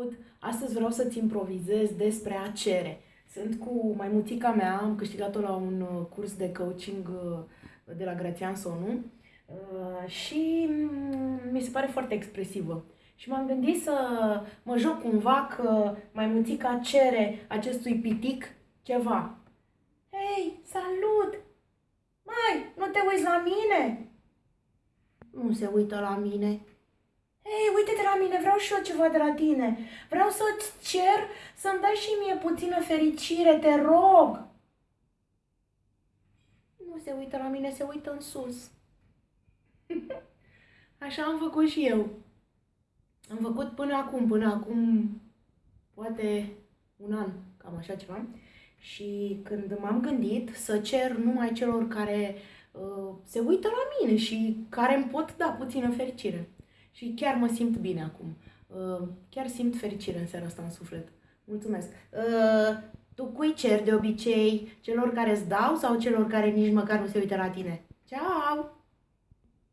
Salut! Astăzi vreau să-ți improvizez despre a cere. Sunt cu maimuțica mea, am câștigat-o la un uh, curs de coaching uh, de la Grațian Sonu uh, și mm, mi se pare foarte expresivă. Și m-am gândit să mă joc cumva că maimuțica cere acestui pitic ceva. Hei, salut! Mai, nu te uiți la mine? Nu se uită la mine. Hei, uite-te la mine, vreau și eu ceva de la tine. Vreau să-ți cer să-mi dai și mie puțină fericire, te rog. Nu se uită la mine, se uită în sus. Așa am făcut și eu. Am făcut până acum, până acum, poate un an, cam așa ceva. Și când m-am gândit să cer numai celor care uh, se uită la mine și care îmi pot da puțină fericire. Și chiar mă simt bine acum. Uh, chiar simt fericire în seara asta în suflet. Mulțumesc. Uh, tu cui cer de obicei? Celor care îți dau sau celor care nici măcar nu se uită la tine? Ceau!